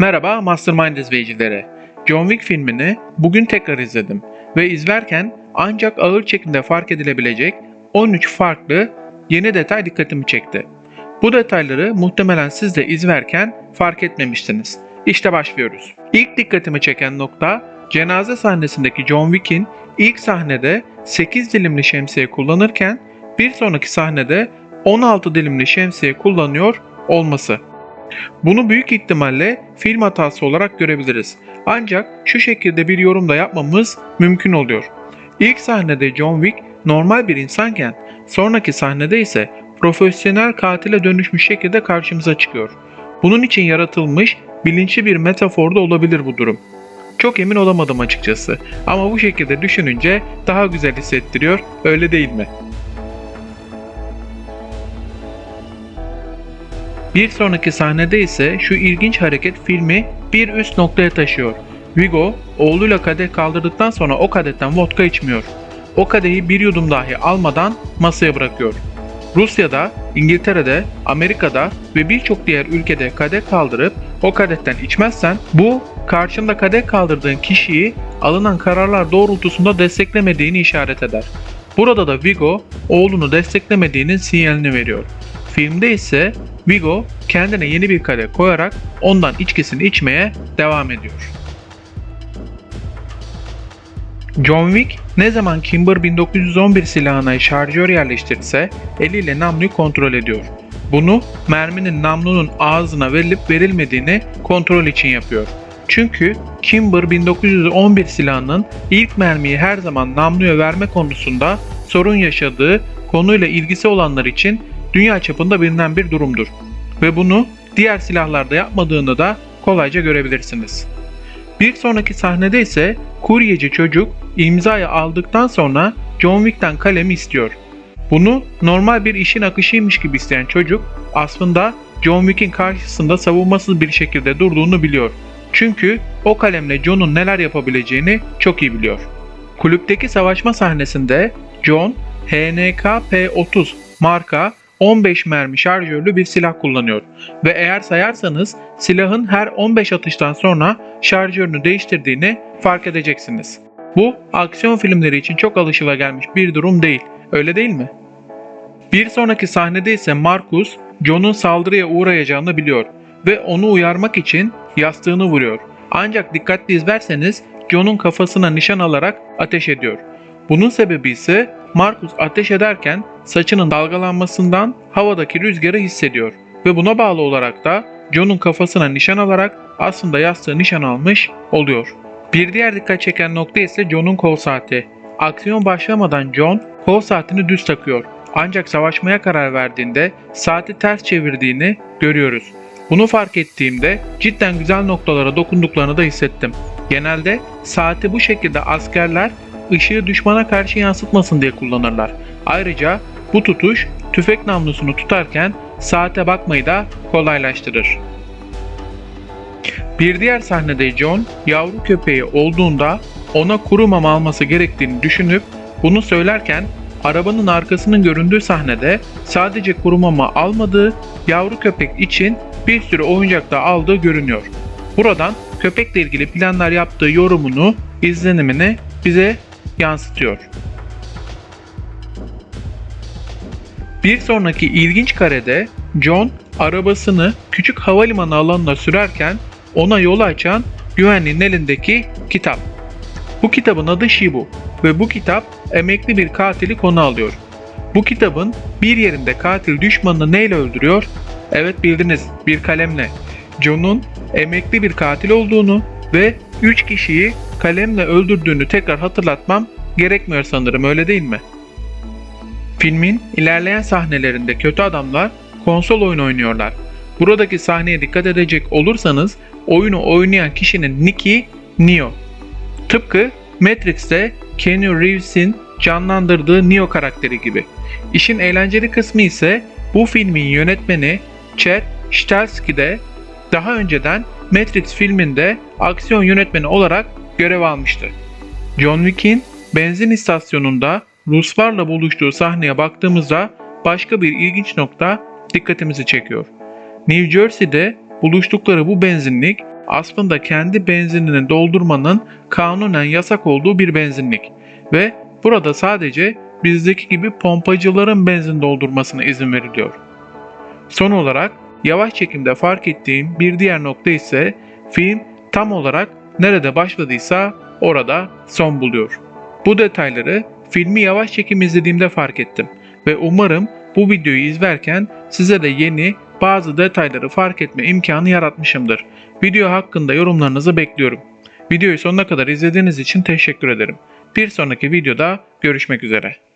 Merhaba Mastermind izleyicileri. John Wick filmini bugün tekrar izledim ve izlerken ancak ağır çekimde fark edilebilecek 13 farklı yeni detay dikkatimi çekti. Bu detayları muhtemelen siz de izlerken fark etmemiştiniz. İşte başlıyoruz. İlk dikkatimi çeken nokta cenaze sahnesindeki John Wick'in ilk sahnede 8 dilimli şemsiye kullanırken bir sonraki sahnede 16 dilimli şemsiye kullanıyor olması. Bunu büyük ihtimalle film hatası olarak görebiliriz. Ancak şu şekilde bir yorum da yapmamız mümkün oluyor. İlk sahnede John Wick normal bir insanken sonraki sahnede ise profesyonel katile dönüşmüş şekilde karşımıza çıkıyor. Bunun için yaratılmış bilinçli bir metafor da olabilir bu durum. Çok emin olamadım açıkçası ama bu şekilde düşününce daha güzel hissettiriyor öyle değil mi? Bir sonraki sahnede ise şu ilginç hareket filmi bir üst noktaya taşıyor. Vigo oğluyla kadeh kaldırdıktan sonra o kadetten vodka içmiyor. O kadehi bir yudum dahi almadan masaya bırakıyor. Rusya'da, İngiltere'de, Amerika'da ve birçok diğer ülkede kadeh kaldırıp o kadetten içmezsen bu karşında kadeh kaldırdığın kişiyi alınan kararlar doğrultusunda desteklemediğini işaret eder. Burada da Vigo oğlunu desteklemediğinin sinyalini veriyor. Filmde ise Vigo kendine yeni bir kadeh koyarak ondan içkisini içmeye devam ediyor. John Wick ne zaman Kimber 1911 silahına şarjör yerleştirirse eliyle namluyu kontrol ediyor. Bunu merminin namlunun ağzına verilip verilmediğini kontrol için yapıyor. Çünkü Kimber 1911 silahının ilk mermiyi her zaman namluya verme konusunda sorun yaşadığı konuyla ilgisi olanlar için dünya çapında bilinen bir durumdur. Ve bunu diğer silahlarda yapmadığını da kolayca görebilirsiniz. Bir sonraki sahnede ise kuryeci çocuk imzayı aldıktan sonra John Wick'ten kalemi istiyor. Bunu normal bir işin akışıymış gibi isteyen çocuk aslında John Wick'in karşısında savunmasız bir şekilde durduğunu biliyor. Çünkü o kalemle John'un neler yapabileceğini çok iyi biliyor. Kulüpteki savaşma sahnesinde John HNK P30 marka 15 mermi şarjörlü bir silah kullanıyor ve eğer sayarsanız silahın her 15 atıştan sonra şarjörünü değiştirdiğini fark edeceksiniz. Bu aksiyon filmleri için çok alışılagelmiş bir durum değil, öyle değil mi? Bir sonraki sahnede ise Marcus, John'un saldırıya uğrayacağını biliyor ve onu uyarmak için yastığını vuruyor. Ancak dikkatli izlerseniz John'un kafasına nişan alarak ateş ediyor. Bunun sebebi ise Marcus ateş ederken saçının dalgalanmasından havadaki rüzgarı hissediyor ve buna bağlı olarak da John'un kafasına nişan alarak aslında yastığı nişan almış oluyor. Bir diğer dikkat çeken nokta ise John'un kol saati. Aksiyon başlamadan John kol saatini düz takıyor. Ancak savaşmaya karar verdiğinde saati ters çevirdiğini görüyoruz. Bunu fark ettiğimde cidden güzel noktalara dokunduklarını da hissettim. Genelde saati bu şekilde askerler ışığı düşmana karşı yansıtmasın diye kullanırlar. Ayrıca bu tutuş tüfek namlusunu tutarken saate bakmayı da kolaylaştırır. Bir diğer sahnede John yavru köpeği olduğunda ona kuru mama alması gerektiğini düşünüp bunu söylerken arabanın arkasının göründüğü sahnede sadece kuru mama almadığı yavru köpek için bir sürü oyuncak da aldığı görünüyor. Buradan köpekle ilgili planlar yaptığı yorumunu, izlenimini bize yansıtıyor. Bir sonraki ilginç karede John arabasını küçük havalimanı alanına sürerken ona yol açan güvenliğin elindeki kitap. Bu kitabın adı Shibu ve bu kitap emekli bir katili konu alıyor. Bu kitabın bir yerinde katil düşmanını neyle öldürüyor? Evet bildiniz bir kalemle. John'un emekli bir katil olduğunu ve 3 kişiyi kalemle öldürdüğünü tekrar hatırlatmam gerekmiyor sanırım öyle değil mi? Filmin ilerleyen sahnelerinde kötü adamlar konsol oyun oynuyorlar. Buradaki sahneye dikkat edecek olursanız oyunu oynayan kişinin nicki Neo. Tıpkı Matrix'te Keanu Reeves'in canlandırdığı Neo karakteri gibi. İşin eğlenceli kısmı ise bu filmin yönetmeni Chad Stahelski de daha önceden Matrix filminde aksiyon yönetmeni olarak görev almıştı. John Wick'in benzin istasyonunda Ruslarla buluştuğu sahneye baktığımızda başka bir ilginç nokta dikkatimizi çekiyor. New Jersey'de buluştukları bu benzinlik aslında kendi benzinini doldurmanın kanunen yasak olduğu bir benzinlik ve burada sadece bizdeki gibi pompacıların benzin doldurmasına izin veriliyor. Son olarak yavaş çekimde fark ettiğim bir diğer nokta ise film tam olarak nerede başladıysa orada son buluyor. Bu detayları filmi yavaş çekim izlediğimde fark ettim ve umarım bu videoyu izlerken size de yeni bazı detayları fark etme imkanı yaratmışımdır. Video hakkında yorumlarınızı bekliyorum. Videoyu sonuna kadar izlediğiniz için teşekkür ederim. Bir sonraki videoda görüşmek üzere.